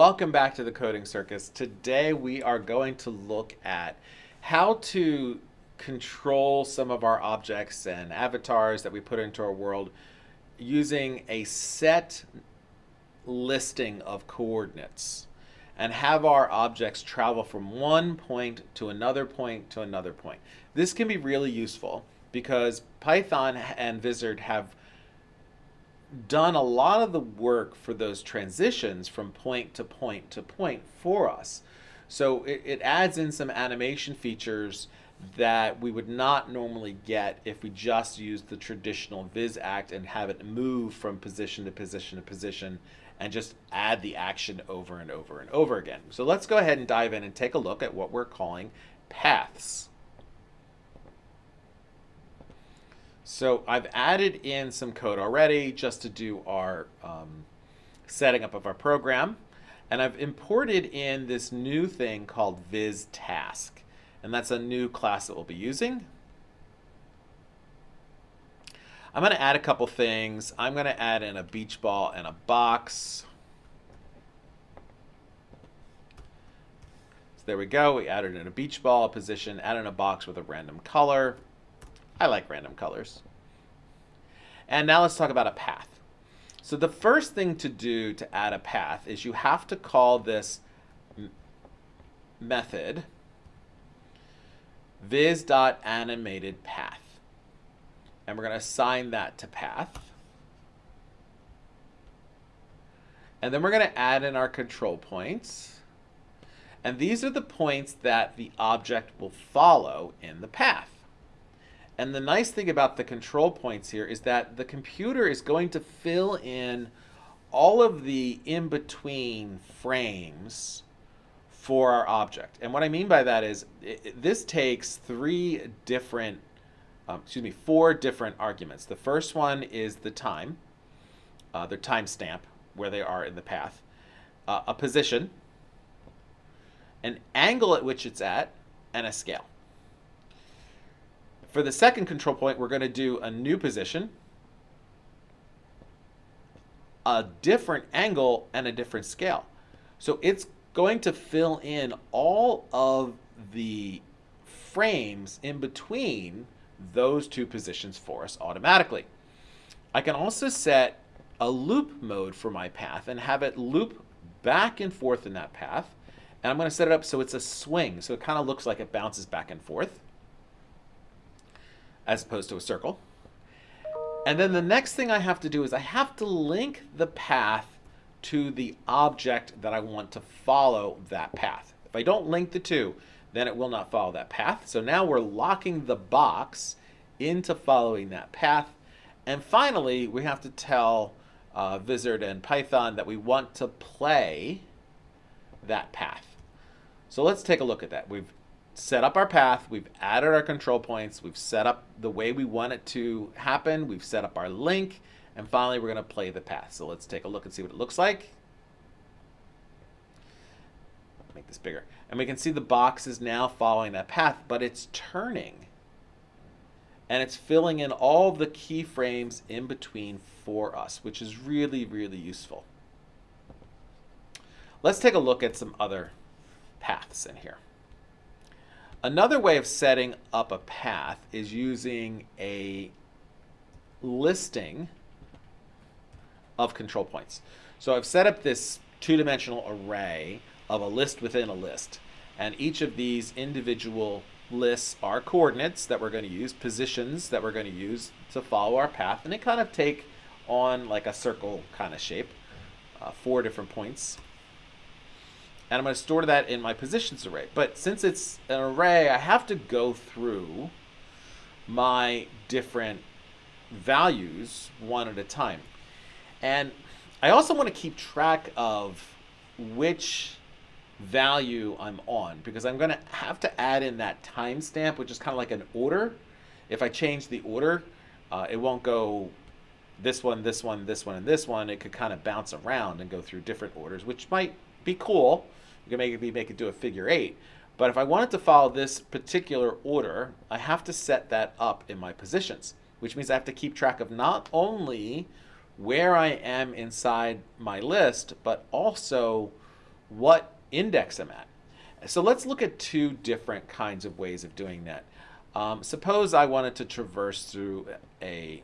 Welcome back to the Coding Circus. Today we are going to look at how to control some of our objects and avatars that we put into our world using a set listing of coordinates and have our objects travel from one point to another point to another point. This can be really useful because Python and Vizard have done a lot of the work for those transitions from point to point to point for us. So it, it adds in some animation features that we would not normally get if we just used the traditional VizAct and have it move from position to position to position and just add the action over and over and over again. So let's go ahead and dive in and take a look at what we're calling paths. So I've added in some code already just to do our um, setting up of our program. And I've imported in this new thing called viz task. And that's a new class that we'll be using. I'm going to add a couple things. I'm going to add in a beach ball and a box. So there we go. We added in a beach ball, position, added in a box with a random color. I like random colors. And now let's talk about a path. So the first thing to do to add a path is you have to call this method viz.animatedPath. And we're going to assign that to path. And then we're going to add in our control points. And these are the points that the object will follow in the path. And the nice thing about the control points here is that the computer is going to fill in all of the in-between frames for our object. And what I mean by that is it, this takes three different, um, excuse me, four different arguments. The first one is the time, uh, their timestamp, where they are in the path, uh, a position, an angle at which it's at, and a scale. For the second control point, we're going to do a new position, a different angle, and a different scale. So it's going to fill in all of the frames in between those two positions for us automatically. I can also set a loop mode for my path and have it loop back and forth in that path. And I'm going to set it up so it's a swing. So it kind of looks like it bounces back and forth as opposed to a circle. And then the next thing I have to do is I have to link the path to the object that I want to follow that path. If I don't link the two, then it will not follow that path. So now we're locking the box into following that path. And finally, we have to tell uh, Vizard and Python that we want to play that path. So let's take a look at that. We've set up our path, we've added our control points, we've set up the way we want it to happen, we've set up our link, and finally we're going to play the path. So let's take a look and see what it looks like. Make this bigger. And we can see the box is now following that path, but it's turning. And it's filling in all the keyframes in between for us, which is really, really useful. Let's take a look at some other paths in here. Another way of setting up a path is using a listing of control points. So I've set up this two-dimensional array of a list within a list. And each of these individual lists are coordinates that we're going to use, positions that we're going to use to follow our path. And they kind of take on like a circle kind of shape, uh, four different points and I'm going to store that in my positions array. But since it's an array, I have to go through my different values one at a time. And I also want to keep track of which value I'm on because I'm going to have to add in that timestamp, which is kind of like an order. If I change the order, uh, it won't go this one, this one, this one, and this one. It could kind of bounce around and go through different orders, which might be cool. Can make it, make it do a figure eight. But if I wanted to follow this particular order, I have to set that up in my positions, which means I have to keep track of not only where I am inside my list, but also what index I'm at. So let's look at two different kinds of ways of doing that. Um, suppose I wanted to traverse through a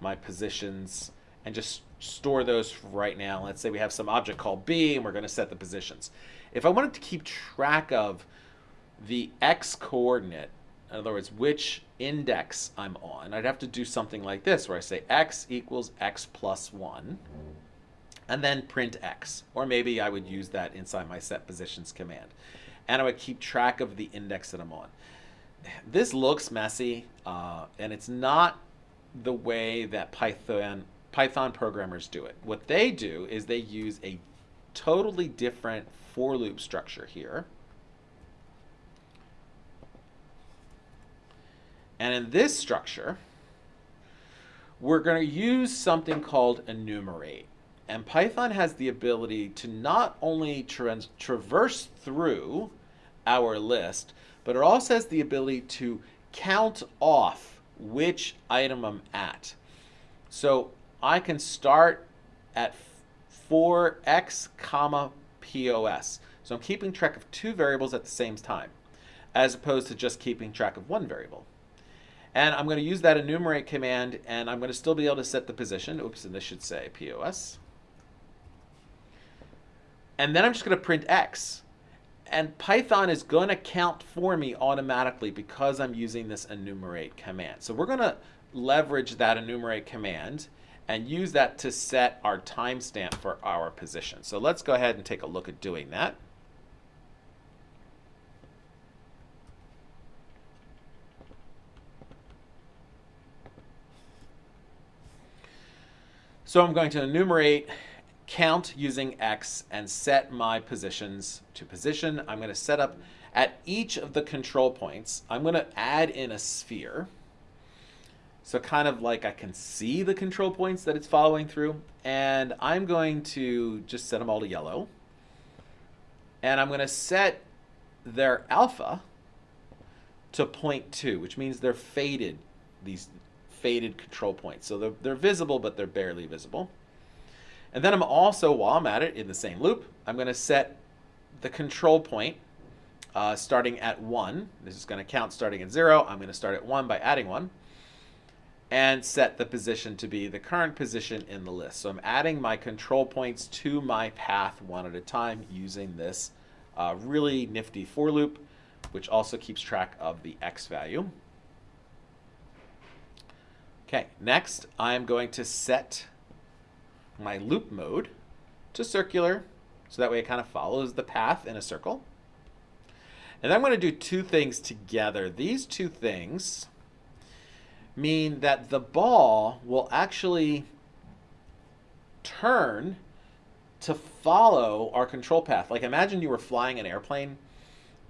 my positions and just store those right now. Let's say we have some object called B and we're going to set the positions. If I wanted to keep track of the x coordinate, in other words, which index I'm on, I'd have to do something like this where I say x equals x plus 1 and then print x. Or maybe I would use that inside my set positions command. And I would keep track of the index that I'm on. This looks messy, uh, and it's not the way that Python Python programmers do it. What they do is they use a totally different for loop structure here. And in this structure, we're going to use something called enumerate. And Python has the ability to not only tra traverse through our list, but it also has the ability to count off which item I'm at. So I can start at 4x comma POS. So I'm keeping track of two variables at the same time, as opposed to just keeping track of one variable. And I'm going to use that enumerate command, and I'm going to still be able to set the position. Oops, and this should say POS. And then I'm just going to print X. And Python is going to count for me automatically because I'm using this enumerate command. So we're going to leverage that enumerate command and use that to set our timestamp for our position. So let's go ahead and take a look at doing that. So I'm going to enumerate count using X and set my positions to position. I'm going to set up at each of the control points. I'm going to add in a sphere. So kind of like I can see the control points that it's following through. And I'm going to just set them all to yellow. And I'm going to set their alpha to 0.2, which means they're faded, these faded control points. So they're, they're visible, but they're barely visible. And then I'm also, while I'm at it, in the same loop, I'm going to set the control point uh, starting at 1. This is going to count starting at 0. I'm going to start at 1 by adding 1. And set the position to be the current position in the list. So I'm adding my control points to my path one at a time using this uh, really nifty for loop, which also keeps track of the x value. Okay, next I'm going to set my loop mode to circular, so that way it kind of follows the path in a circle. And I'm going to do two things together. These two things mean that the ball will actually turn to follow our control path. Like imagine you were flying an airplane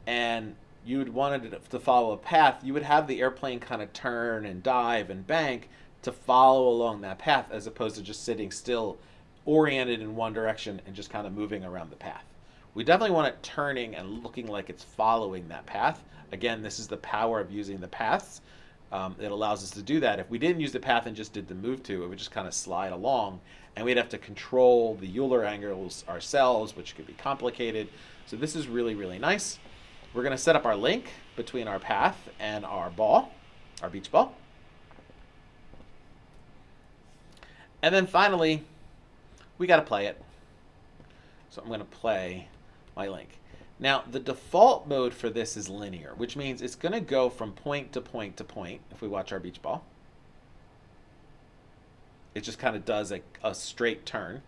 and you would wanted it to follow a path, you would have the airplane kind of turn and dive and bank to follow along that path as opposed to just sitting still oriented in one direction and just kind of moving around the path. We definitely want it turning and looking like it's following that path. Again, this is the power of using the paths. Um, it allows us to do that. If we didn't use the path and just did the move to, it would just kind of slide along and we'd have to control the Euler angles ourselves, which could be complicated. So this is really, really nice. We're going to set up our link between our path and our ball, our beach ball. And then finally, we got to play it. So I'm going to play my link. Now, the default mode for this is linear, which means it's going to go from point to point to point if we watch our beach ball. It just kind of does a, a straight turn.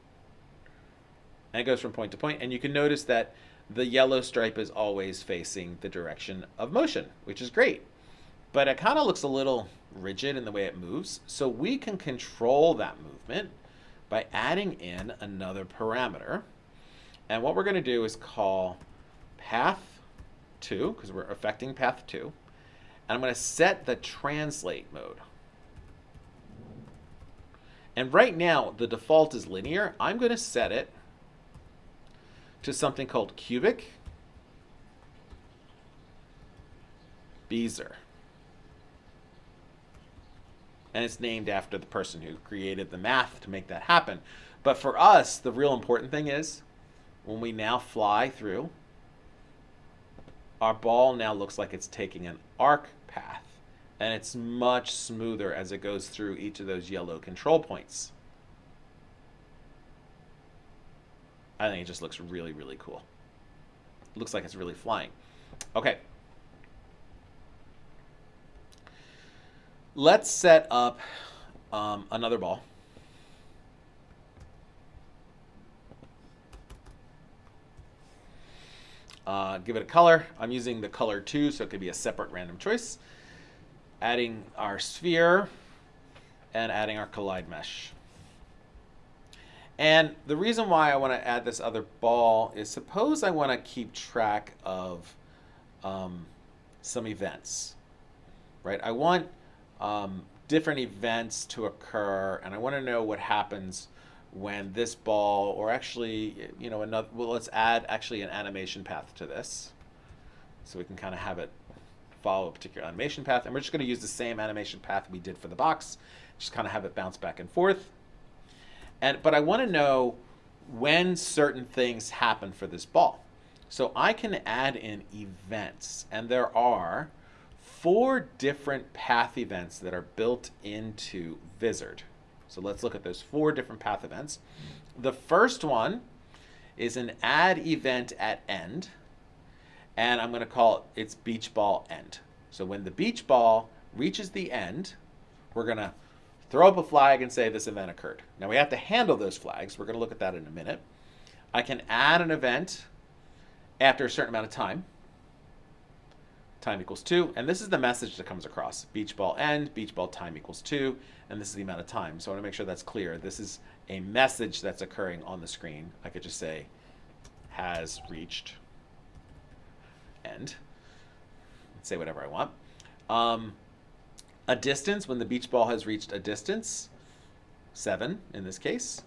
And it goes from point to point. And you can notice that the yellow stripe is always facing the direction of motion, which is great. But it kind of looks a little rigid in the way it moves. So we can control that movement by adding in another parameter. And what we're going to do is call path 2, because we're affecting path 2. And I'm going to set the translate mode. And right now, the default is linear. I'm going to set it to something called cubic Bezier and it's named after the person who created the math to make that happen. But for us, the real important thing is when we now fly through, our ball now looks like it's taking an arc path and it's much smoother as it goes through each of those yellow control points. I think it just looks really, really cool. Looks like it's really flying. Okay. Let's set up um, another ball. Uh, give it a color. I'm using the color 2, so it could be a separate random choice. Adding our sphere and adding our collide mesh. And the reason why I want to add this other ball is suppose I want to keep track of um, some events, right? I want um, different events to occur, and I want to know what happens when this ball, or actually, you know, another, well, let's add actually an animation path to this. So we can kind of have it follow a particular animation path. And we're just going to use the same animation path we did for the box, just kind of have it bounce back and forth. And But I want to know when certain things happen for this ball. So I can add in events, and there are four different path events that are built into Vizard. So let's look at those four different path events. The first one is an add event at end, and I'm going to call it its beach ball end. So when the beach ball reaches the end, we're going to throw up a flag and say this event occurred. Now we have to handle those flags. We're going to look at that in a minute. I can add an event after a certain amount of time time equals 2. And this is the message that comes across. Beach ball end, beach ball time equals 2. And this is the amount of time. So I want to make sure that's clear. This is a message that's occurring on the screen. I could just say has reached end. Say whatever I want. Um, a distance, when the beach ball has reached a distance, 7 in this case.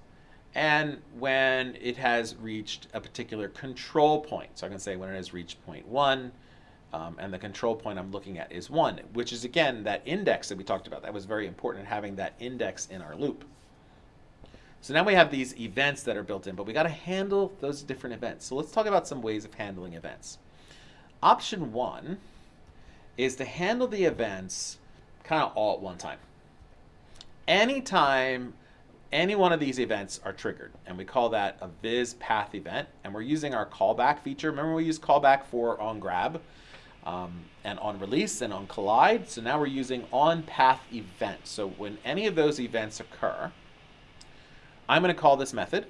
And when it has reached a particular control point. So I can say when it has reached point 1, um, and the control point I'm looking at is 1, which is, again, that index that we talked about. That was very important, having that index in our loop. So now we have these events that are built in, but we got to handle those different events. So let's talk about some ways of handling events. Option 1 is to handle the events kind of all at one time. Anytime any one of these events are triggered, and we call that a viz path event, and we're using our callback feature. Remember we use callback for on grab? Um, and on release and on collide. So now we're using on path event. So when any of those events occur, I'm going to call this method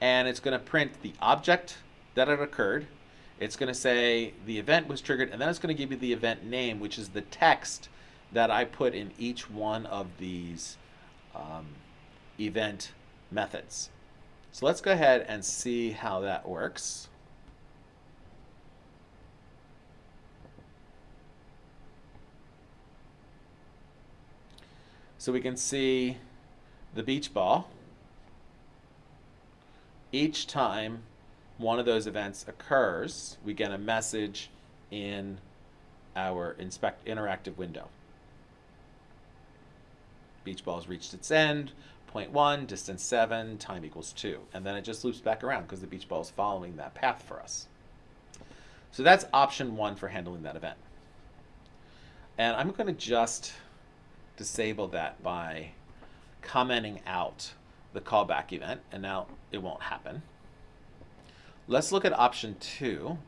and it's going to print the object that it occurred. It's going to say the event was triggered and then it's going to give you the event name, which is the text that I put in each one of these um, event methods. So let's go ahead and see how that works. So we can see the beach ball. Each time one of those events occurs, we get a message in our inspect interactive window. Beach ball has reached its end, point one, distance seven, time equals two. And then it just loops back around because the beach ball is following that path for us. So that's option one for handling that event. And I'm going to just disable that by commenting out the callback event, and now it won't happen. Let's look at option two.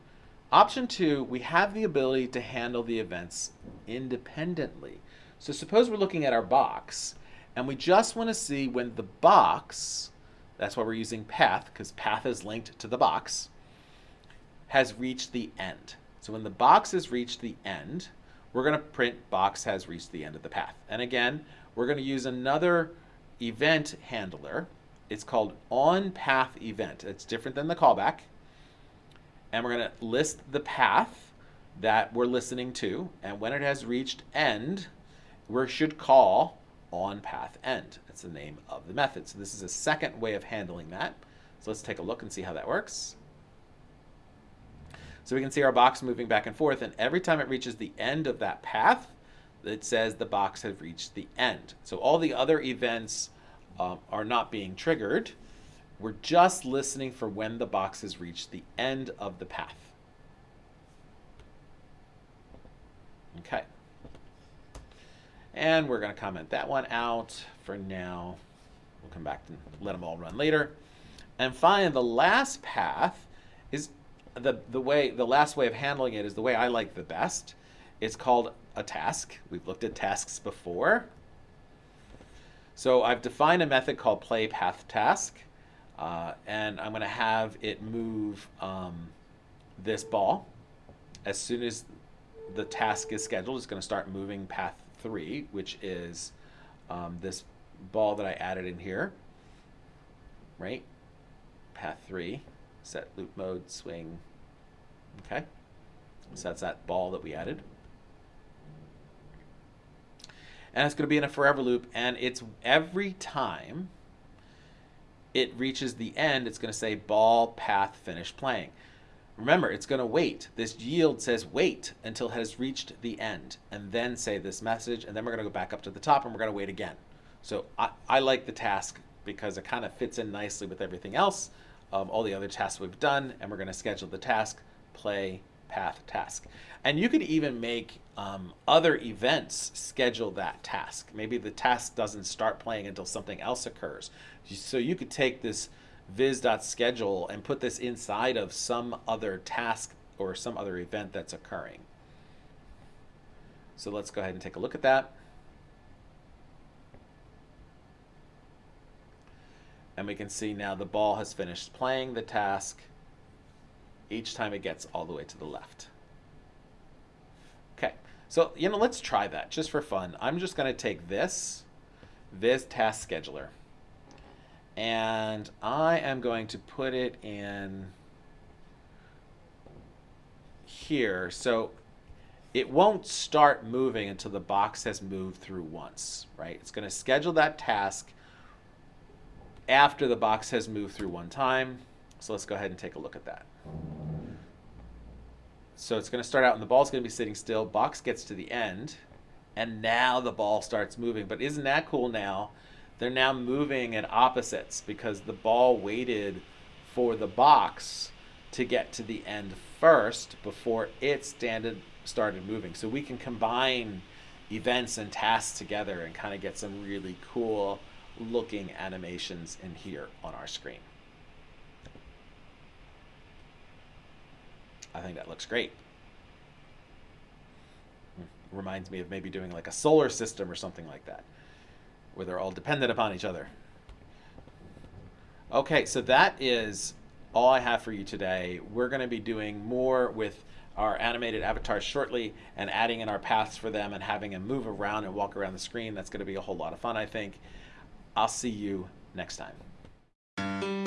Option two, we have the ability to handle the events independently. So suppose we're looking at our box, and we just want to see when the box, that's why we're using path, because path is linked to the box, has reached the end. So when the box has reached the end, we're going to print box has reached the end of the path. And again, we're going to use another event handler. It's called on path event. It's different than the callback. And we're going to list the path that we're listening to. And when it has reached end, we should call on path end. That's the name of the method. So this is a second way of handling that. So let's take a look and see how that works. So we can see our box moving back and forth, and every time it reaches the end of that path, it says the box has reached the end. So all the other events um, are not being triggered, We're just listening for when the box has reached the end of the path. Okay. And we're going to comment that one out for now. We'll come back and let them all run later. And finally, the last path is the, the way, the last way of handling it is the way I like the best. It's called a task. We've looked at tasks before. So I've defined a method called play path task. Uh, and I'm going to have it move um, this ball. As soon as the task is scheduled, it's going to start moving path 3, which is um, this ball that I added in here, right? Path 3, set loop mode, swing, okay? So that's that ball that we added. And it's going to be in a forever loop, and it's every time it reaches the end, it's going to say ball path finish playing. Remember, it's going to wait. This yield says wait until it has reached the end and then say this message. And then we're going to go back up to the top and we're going to wait again. So I, I like the task because it kind of fits in nicely with everything else, um, all the other tasks we've done. And we're going to schedule the task, play, path, task. And you could even make um, other events schedule that task. Maybe the task doesn't start playing until something else occurs. So you could take this viz.schedule and put this inside of some other task or some other event that's occurring. So let's go ahead and take a look at that. And we can see now the ball has finished playing the task each time it gets all the way to the left. Okay, so you know, let's try that just for fun. I'm just going to take this, this Task Scheduler, and I am going to put it in here. So it won't start moving until the box has moved through once, right? It's going to schedule that task after the box has moved through one time. So let's go ahead and take a look at that. So it's going to start out and the ball's going to be sitting still. Box gets to the end and now the ball starts moving. But isn't that cool now? they're now moving at opposites because the ball waited for the box to get to the end first before it started moving. So we can combine events and tasks together and kind of get some really cool looking animations in here on our screen. I think that looks great. Hmm. Reminds me of maybe doing like a solar system or something like that where they're all dependent upon each other. Okay, so that is all I have for you today. We're going to be doing more with our animated avatars shortly and adding in our paths for them and having them move around and walk around the screen. That's going to be a whole lot of fun, I think. I'll see you next time.